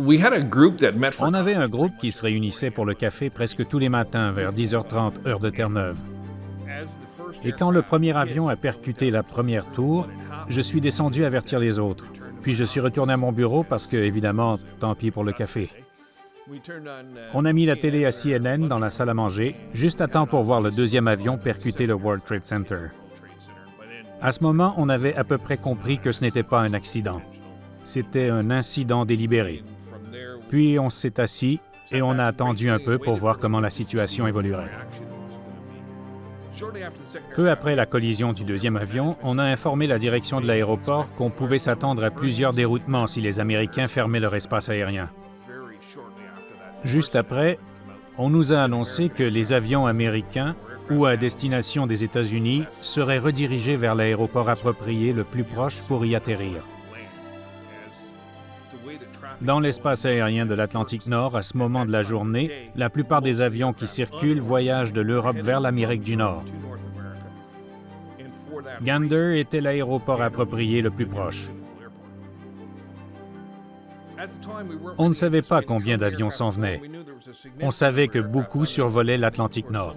On avait un groupe qui se réunissait pour le café presque tous les matins vers 10h30, heure de Terre-Neuve. Et quand le premier avion a percuté la première tour, je suis descendu avertir les autres. Puis je suis retourné à mon bureau parce que, évidemment, tant pis pour le café. On a mis la télé à CNN dans la salle à manger, juste à temps pour voir le deuxième avion percuter le World Trade Center. À ce moment, on avait à peu près compris que ce n'était pas un accident. C'était un incident délibéré. Puis on s'est assis et on a attendu un peu pour voir comment la situation évoluerait. Peu après la collision du deuxième avion, on a informé la direction de l'aéroport qu'on pouvait s'attendre à plusieurs déroutements si les Américains fermaient leur espace aérien. Juste après, on nous a annoncé que les avions américains ou à destination des États-Unis seraient redirigés vers l'aéroport approprié le plus proche pour y atterrir. Dans l'espace aérien de l'Atlantique Nord, à ce moment de la journée, la plupart des avions qui circulent voyagent de l'Europe vers l'Amérique du Nord. Gander était l'aéroport approprié le plus proche. On ne savait pas combien d'avions s'en venaient. On savait que beaucoup survolaient l'Atlantique Nord.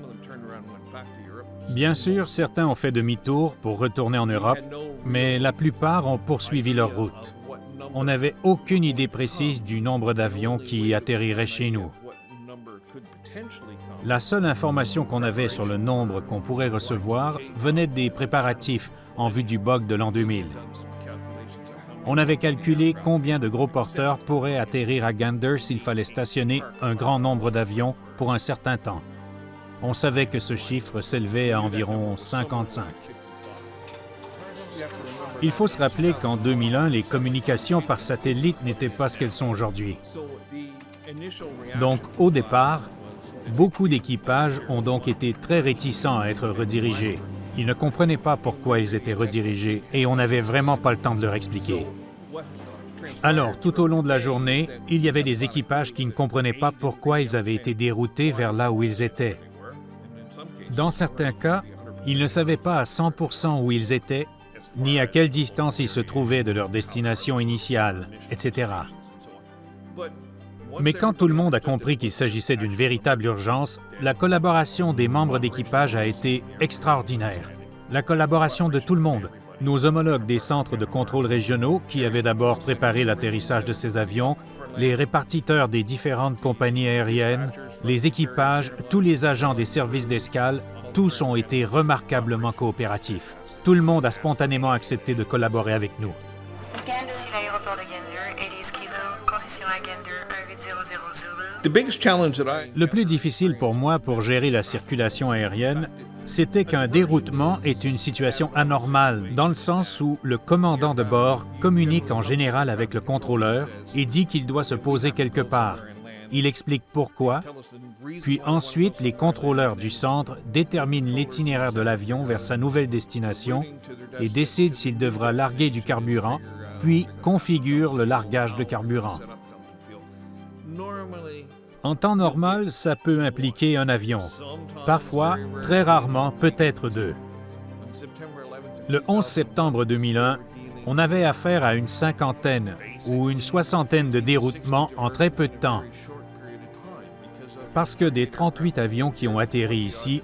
Bien sûr, certains ont fait demi-tour pour retourner en Europe, mais la plupart ont poursuivi leur route. On n'avait aucune idée précise du nombre d'avions qui atterriraient chez nous. La seule information qu'on avait sur le nombre qu'on pourrait recevoir venait des préparatifs en vue du bug de l'an 2000. On avait calculé combien de gros porteurs pourraient atterrir à Gander s'il fallait stationner un grand nombre d'avions pour un certain temps. On savait que ce chiffre s'élevait à environ 55. Il faut se rappeler qu'en 2001, les communications par satellite n'étaient pas ce qu'elles sont aujourd'hui. Donc, au départ, beaucoup d'équipages ont donc été très réticents à être redirigés. Ils ne comprenaient pas pourquoi ils étaient redirigés et on n'avait vraiment pas le temps de leur expliquer. Alors, tout au long de la journée, il y avait des équipages qui ne comprenaient pas pourquoi ils avaient été déroutés vers là où ils étaient. Dans certains cas, ils ne savaient pas à 100% où ils étaient, ni à quelle distance ils se trouvaient de leur destination initiale, etc. Mais quand tout le monde a compris qu'il s'agissait d'une véritable urgence, la collaboration des membres d'équipage a été extraordinaire. La collaboration de tout le monde. Nos homologues des centres de contrôle régionaux, qui avaient d'abord préparé l'atterrissage de ces avions, les répartiteurs des différentes compagnies aériennes, les équipages, tous les agents des services d'escale, tous ont été remarquablement coopératifs. Tout le monde a spontanément accepté de collaborer avec nous. Le plus difficile pour moi pour gérer la circulation aérienne, c'était qu'un déroutement est une situation anormale, dans le sens où le commandant de bord communique en général avec le contrôleur et dit qu'il doit se poser quelque part. Il explique pourquoi, puis ensuite les contrôleurs du centre déterminent l'itinéraire de l'avion vers sa nouvelle destination et décident s'il devra larguer du carburant, puis configurent le largage de carburant. En temps normal, ça peut impliquer un avion. Parfois, très rarement, peut-être deux. Le 11 septembre 2001, on avait affaire à une cinquantaine ou une soixantaine de déroutements en très peu de temps. Parce que des 38 avions qui ont atterri ici,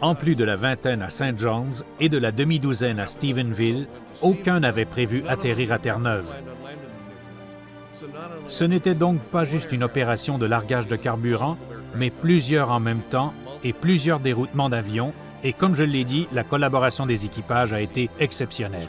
en plus de la vingtaine à St. John's et de la demi-douzaine à Stephenville, aucun n'avait prévu atterrir à Terre-Neuve. Ce n'était donc pas juste une opération de largage de carburant, mais plusieurs en même temps et plusieurs déroutements d'avions, et comme je l'ai dit, la collaboration des équipages a été exceptionnelle.